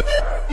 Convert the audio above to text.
Yeah.